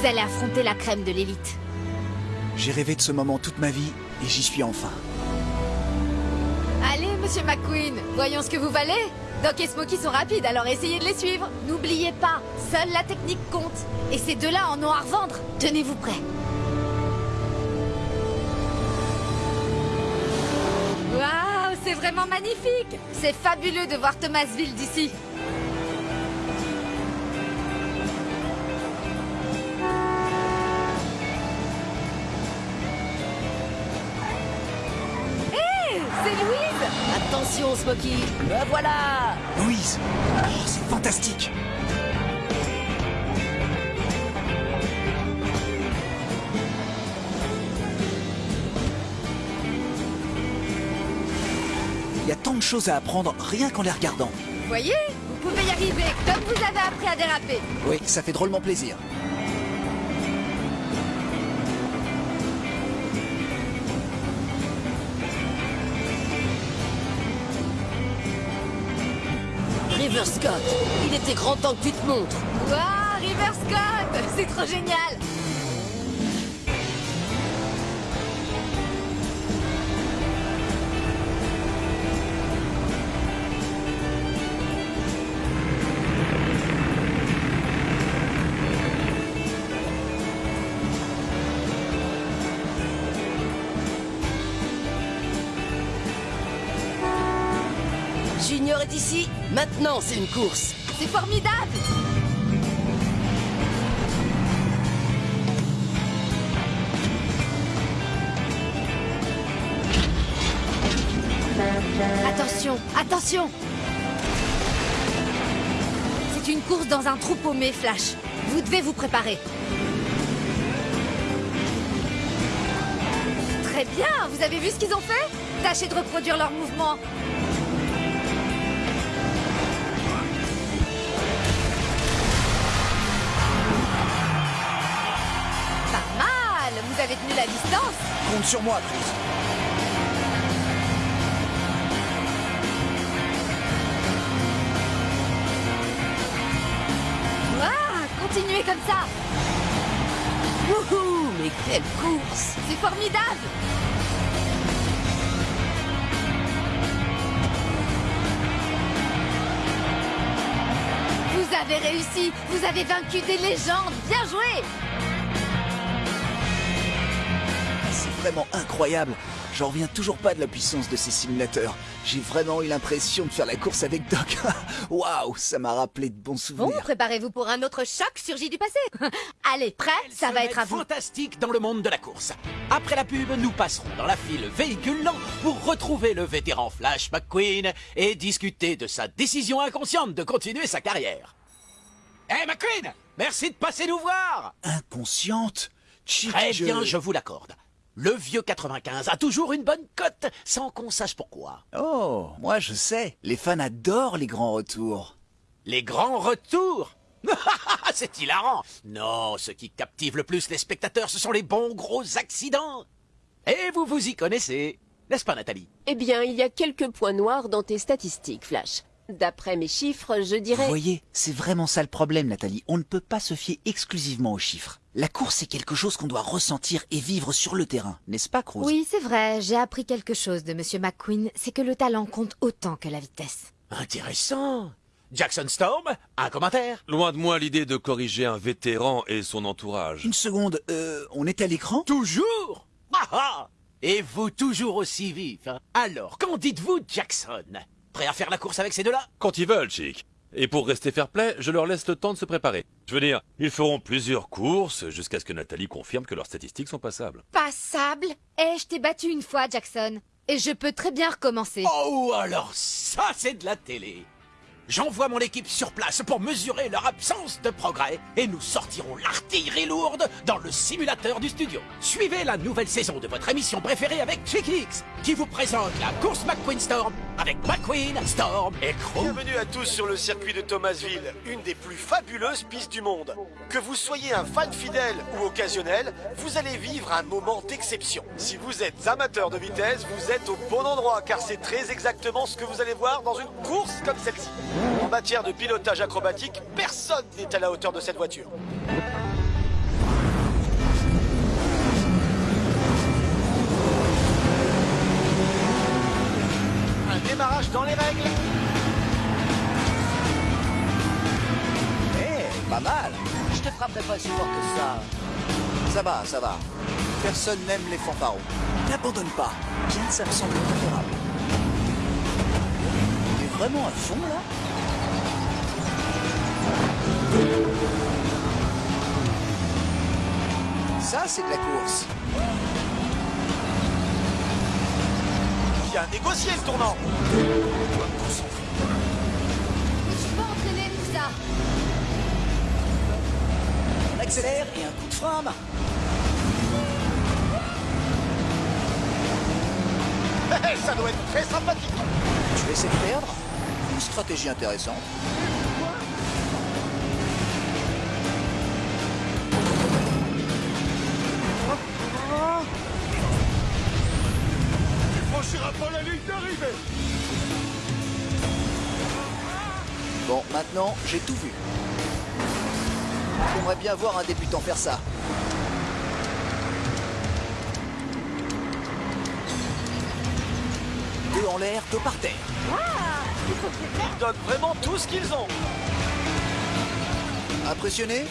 Vous allez affronter la crème de l'élite. J'ai rêvé de ce moment toute ma vie et j'y suis enfin. Allez, monsieur McQueen, voyons ce que vous valez. Doc et Smokey sont rapides, alors essayez de les suivre. N'oubliez pas, seule la technique compte. Et ces deux-là en ont à revendre. Tenez-vous prêts. Waouh, c'est vraiment magnifique C'est fabuleux de voir Thomasville d'ici. C'est Louise Attention, Smokey Le voilà Louise oh, C'est fantastique Il y a tant de choses à apprendre rien qu'en les regardant. Vous voyez Vous pouvez y arriver, comme vous avez appris à déraper. Oui, ça fait drôlement plaisir. River Scott. Il était grand temps que tu te montres. Waouh, River Scott C'est trop génial. Junior est ici, maintenant c'est une course C'est formidable Attention, attention C'est une course dans un trou paumé, Flash. Vous devez vous préparer. Très bien, vous avez vu ce qu'ils ont fait? Tâchez de reproduire leurs mouvements. Avez tenu la distance. Compte sur moi, Chris. Ouah, Continuez comme ça. Wouhou Mais quelle course. C'est formidable. Vous avez réussi. Vous avez vaincu des légendes. Bien joué vraiment incroyable. J'en reviens toujours pas de la puissance de ces simulateurs. J'ai vraiment eu l'impression de faire la course avec Doc. Waouh, ça m'a rappelé de bons Bon, souvenirs. préparez-vous pour un autre choc surgi du passé Allez, prêt Ça va être à vous fantastique dans le monde de la course. Après la pub, nous passerons dans la file véhicule lent pour retrouver le vétéran Flash McQueen et discuter de sa décision inconsciente de continuer sa carrière. Eh McQueen Merci de passer nous voir Inconsciente? Très je- bien, je vous l'accorde. Le vieux 95 a toujours une bonne cote, sans qu'on sache pourquoi. Oh, moi je sais. Les fans adorent les grands retours. Les grands retours C'est hilarant Non, ce qui captive le plus les spectateurs, ce sont les bons gros accidents Et vous vous y connaissez, n'est-ce pas Nathalie? Eh bien, il y a quelques points noirs dans tes statistiques, Flash. D'après mes chiffres, je Vous dirais... voyez, c'est vraiment ça le problème, Nathalie. On ne peut pas se fier exclusivement aux chiffres. La course, c'est quelque chose qu'on doit ressentir et vivre sur le terrain, n'est-ce pas, Cruz Oui, c'est vrai, j'ai appris quelque chose de Monsieur McQueen, c'est que le talent compte autant que la vitesse. Intéressant. Jackson Storm, un commentaire. Loin de moi l'idée de corriger un vétéran et son entourage. Une seconde, euh, on est à l'écran? Toujours? Ah ah! Et vous toujours aussi vif. Hein Alors, qu'en dites-vous, Jackson? Prêt à faire la course avec ces deux-là Quand ils veulent, chic. Et pour rester fair-play, je leur laisse le temps de se préparer. Je veux dire, ils feront plusieurs courses jusqu'à ce que Nathalie confirme que leurs statistiques sont passables. Passable Eh, je t'ai battu une fois, Jackson. Et je peux très bien recommencer. Oh, alors ça, c'est de la télé J'envoie mon équipe sur place pour mesurer leur absence de progrès et nous sortirons l'artillerie lourde dans le simulateur du studio. Suivez la nouvelle saison de votre émission préférée avec Chickix qui vous présente la course McQueen Storm avec McQueen, Storm et Crew. Bienvenue à tous sur le circuit de Thomasville, une des plus fabuleuses pistes du monde. Que vous soyez un fan fidèle ou occasionnel, vous allez vivre un moment d'exception. Si vous êtes amateur de vitesse, vous êtes au bon endroit car c'est très exactement ce que vous allez voir dans une course comme celle-ci. En matière de pilotage acrobatique, personne n'est à la hauteur de cette voiture. Un démarrage dans les règles. Eh, pas mal. Je te frapperai pas si fort que ça. Ça va, ça va. Personne n'aime les fanfarons. N'abandonne pas. Kin, ça me semble préférable. T'es vraiment à fond, là? Ça, c'est de la course. Bien négocié le tournant. Je suis pas entraîné pour ça. On accélère et un coup de frein à main. Eh, ça doit être très sympathique. Tu essayer de perdre? Une stratégie intéressante. Pas la ligne d'arrivée. Bon, maintenant, j'ai tout vu. J'aimerais bien voir un débutant faire ça. Deux en l'air, deux par terre. Ils donnent vraiment tout ce qu'ils ont. Impressionné?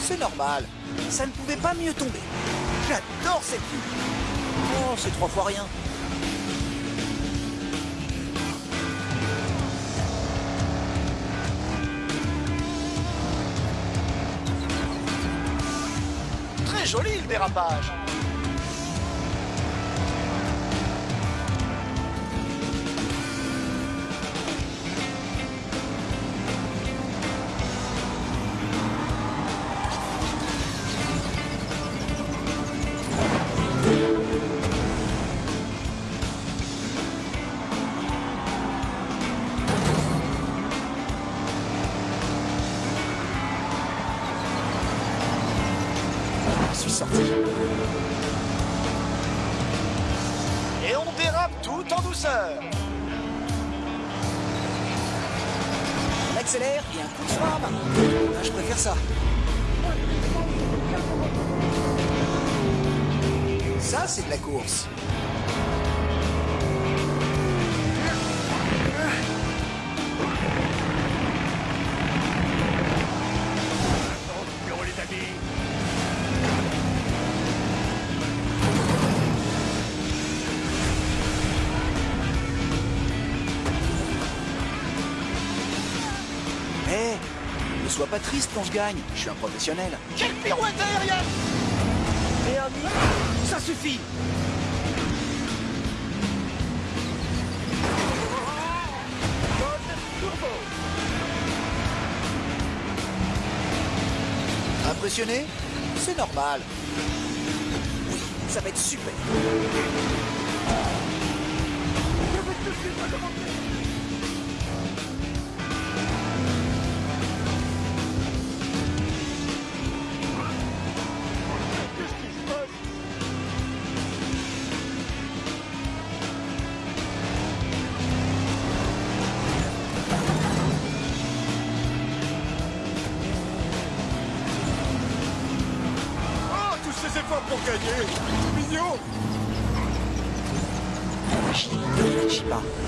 C'est normal. Ça ne pouvait pas mieux tomber. J'adore cette vue. Oh, c'est trois fois rien. Joli le dérapage. Ça, c'est de la course. Hé, ne sois pas triste quand je gagne. Je suis un professionnel. Quelle pirouette aérienne Ça suffit Impressionné? C'est normal. Oui, ça va être super.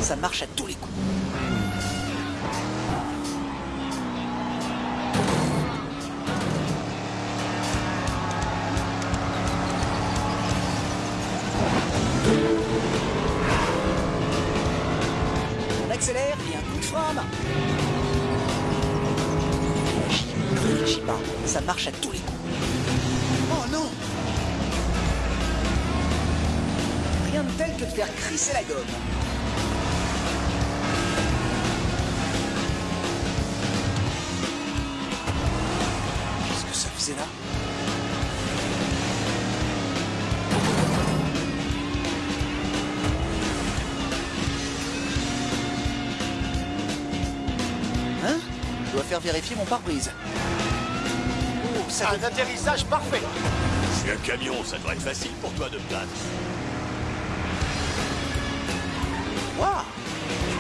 Ça marche à tous les coups. On accélère et un coup de frein. Ça marche à tous les coups. Oh non Rien de tel que de faire crisser la gomme. Là Hein? Je dois faire vérifier mon pare-brise. Oh, ça Un atterrissage parfait C'est un camion, ça devrait être facile pour toi de me battre. Waouh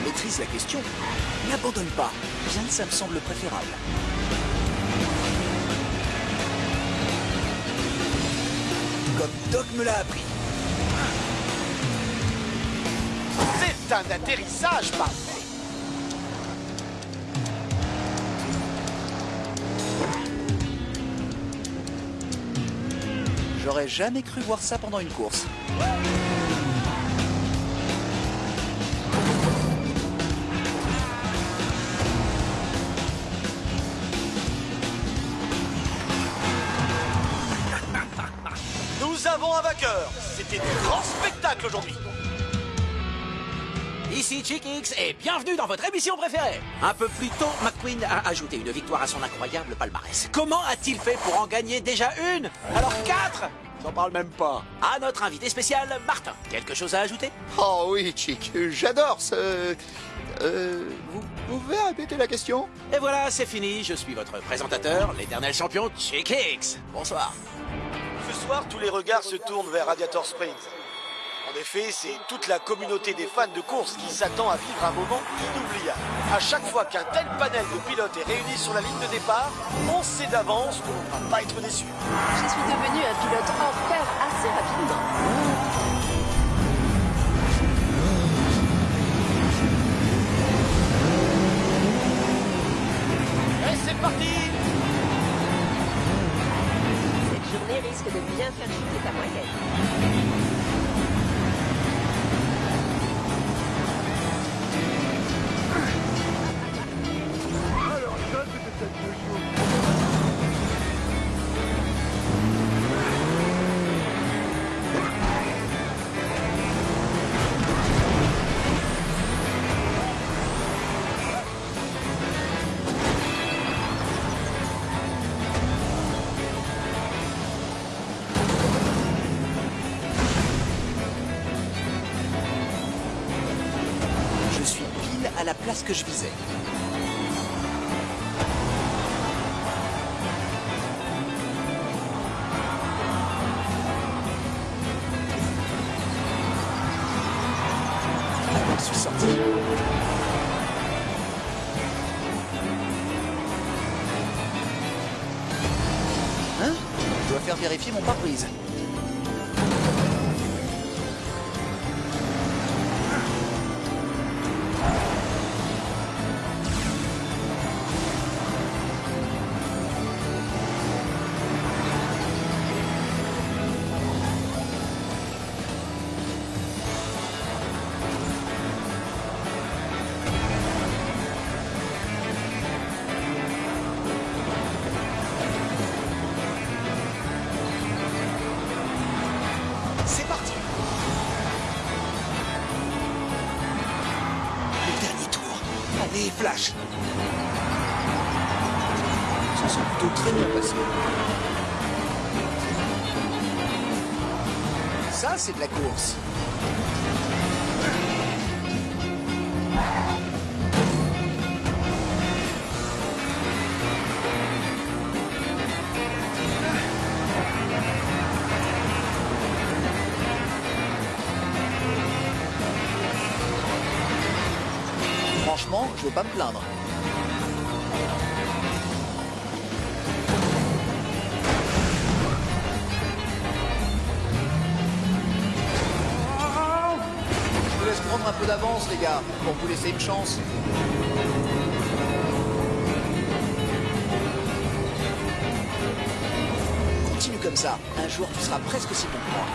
Je maîtrise la question. N'abandonne pas. Bien que ça me semble préférable. Doc me l'a appris. C'est un atterrissage parfait. J'aurais jamais cru voir ça pendant une course. Un. C'était du grand spectacle aujourd'hui. Ici Chick X et bienvenue dans votre émission préférée. Un peu plus tôt, McQueen a ajouté une victoire à son incroyable palmarès. Comment a-t-il fait pour en gagner déjà une? Alors quatre J'en parle même pas. À notre invité spécial, Martin. Quelque chose à ajouter? Oh oui, Chick, j'adore ce... Euh, vous pouvez répéter la question? Et voilà, c'est fini. Je suis votre présentateur, l'éternel champion Chick X. Bonsoir. Soir, tous les regards se tournent vers Radiator Springs. En effet, c'est toute la communauté des fans de course qui s'attend à vivre un moment inoubliable. À chaque fois qu'un tel panel de pilotes est réuni sur la ligne de départ, on sait d'avance qu'on ne va pas être déçu. Je suis devenu un pilote hors pair assez rapidement. Et c'est parti Risque de bien faire chuter ta moyenne. Que je visais. Je suis sorti. Hein? Je dois faire vérifier mon pare-brise. Flash Ça s'est plutôt très bien passé. Ça, c'est de la course. Un peu d'avance, les gars, pour vous laisser une chance. Continue comme ça. Un jour, tu seras presque aussi bon que moi.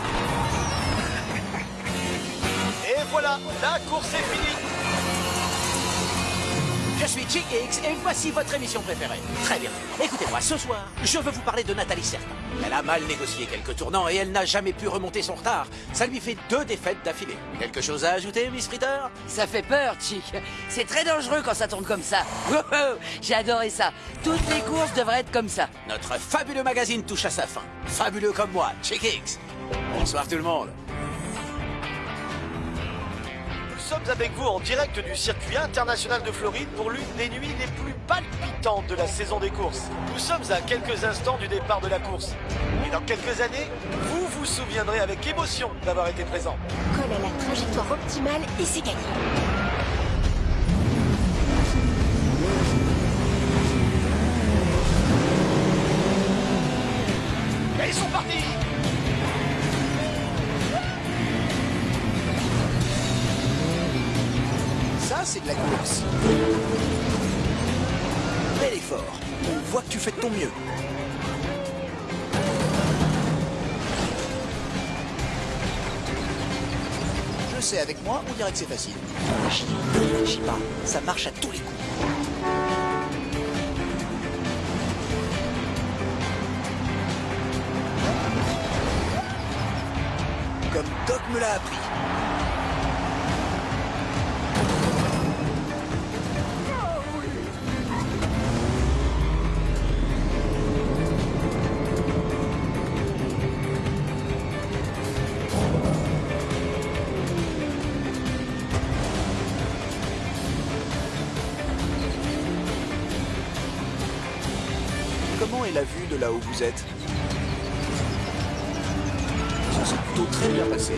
Et voilà, la course est finie suis Chick X et voici votre émission préférée. Très bien. Écoutez-moi, ce soir, je veux vous parler de Nathalie Certain. Elle a mal négocié quelques tournants et elle n'a jamais pu remonter son retard. Ça lui fait deux défaites d'affilée. Quelque chose à ajouter, Miss Fritter? Ça fait peur, Chick. C'est très dangereux quand ça tourne comme ça. J'ai adoré ça. Toutes les courses devraient être comme ça. Notre fabuleux magazine touche à sa fin. Fabuleux comme moi, Chick X. Bonsoir tout le monde. Sommes avec vous en direct du circuit international de Floride pour l'une des nuits les plus palpitantes de la saison des courses. Nous sommes à quelques instants du départ de la course. Et dans quelques années, vous vous souviendrez avec émotion d'avoir été présent. Colle à la trajectoire optimale et c'est gagné. Et ils sont partis Ça, c'est de la course. Bel effort. On voit que tu fais de ton mieux. Je sais, avec moi, on dirait que c'est facile. Chie pas, ça marche à tous les coups. Comme Doc me l'a appris. Comment est la vue de là où vous êtes Ça s'est plutôt très bien passé.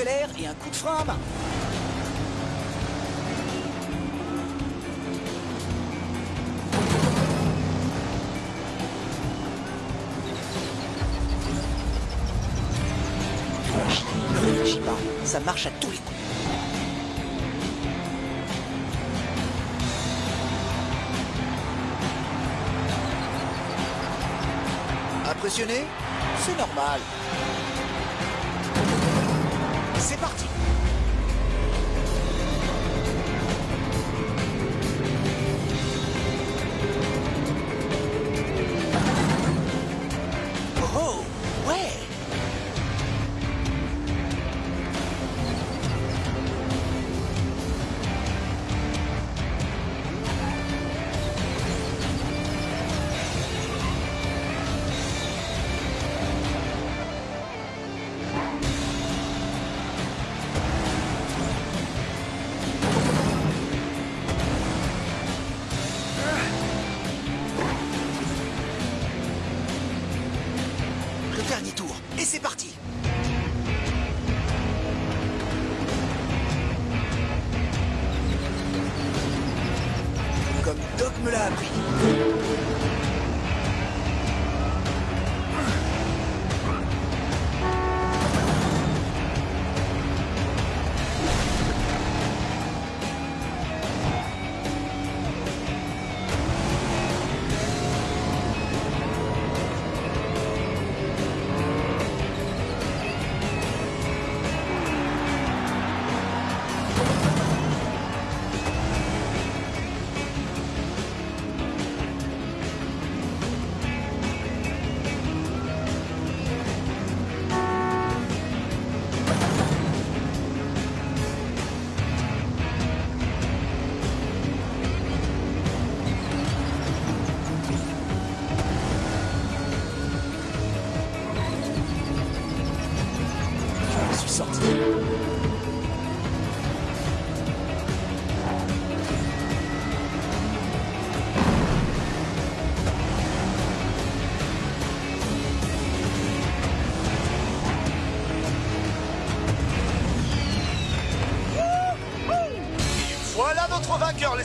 Accélère et un coup de frein à main. Ça marche à tous les coups. Impressionné C'est normal.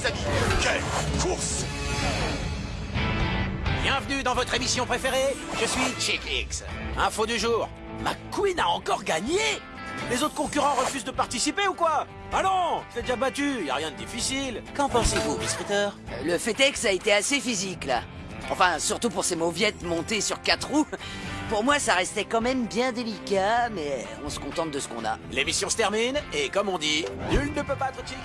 Les amis. Quelle course Bienvenue dans votre émission préférée, je suis Chick X. Info du jour, McQueen a encore gagné Les autres concurrents refusent de participer ou quoi? Ah non, l'ai déjà battu, y a rien de difficile. Qu'en pensez-vous, Miss Ritter? Le fait est que ça a été assez physique, là. Enfin, surtout pour ces mauviettes montées sur quatre roues. Pour moi, ça restait quand même bien délicat, mais on se contente de ce qu'on a. L'émission se termine, et comme on dit, nul ne peut battre Chick.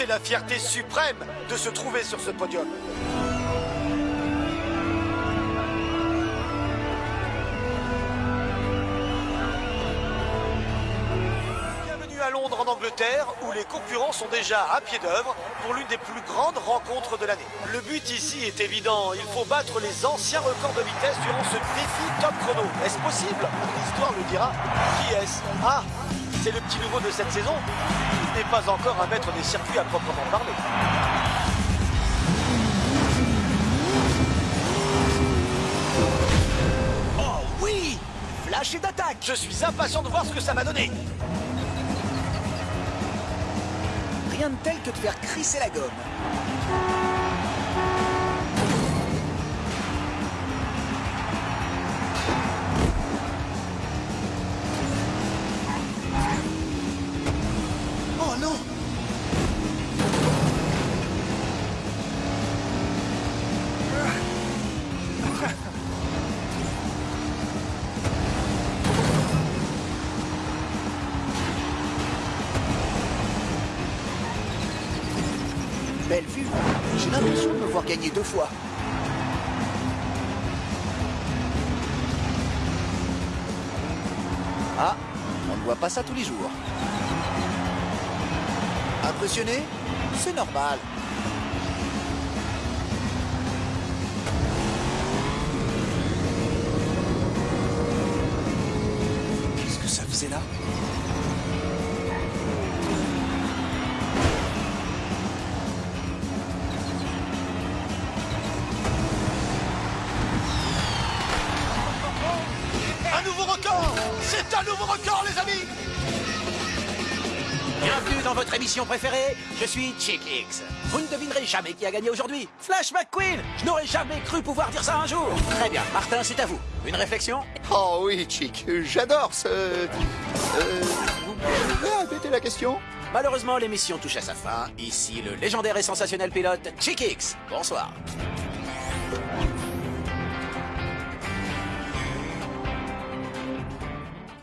C'est la fierté suprême de se trouver sur ce podium. Bienvenue à Londres en Angleterre où les concurrents sont déjà à pied d'œuvre pour l'une des plus grandes rencontres de l'année. Le but ici est évident, il faut battre les anciens records de vitesse durant ce défi top chrono. Est-ce possible? L'histoire le dira. Qui est-ce Ah, c'est le petit nouveau de cette saison n'est pas encore un maître des circuits à proprement parler. Oh oui Flash et d'attaque Je suis impatient de voir ce que ça va donner. Rien de tel que de faire crisser la gomme. J'ai l'impression de voir gagner deux fois. Ah, on ne voit pas ça tous les jours. Impressionné? C'est normal. Nouveau record, les amis Bienvenue dans votre émission préférée, je suis Chick X. Vous ne devinerez jamais qui a gagné aujourd'hui. Flash McQueen Je n'aurais jamais cru pouvoir dire ça un jour. Très bien, Martin, c'est à vous. Une réflexion? Oh oui, Chick, j'adore ce... Euh, vous pouvez répéter la question? Malheureusement, l'émission touche à sa fin. Ici le légendaire et sensationnel pilote Chick X. Bonsoir.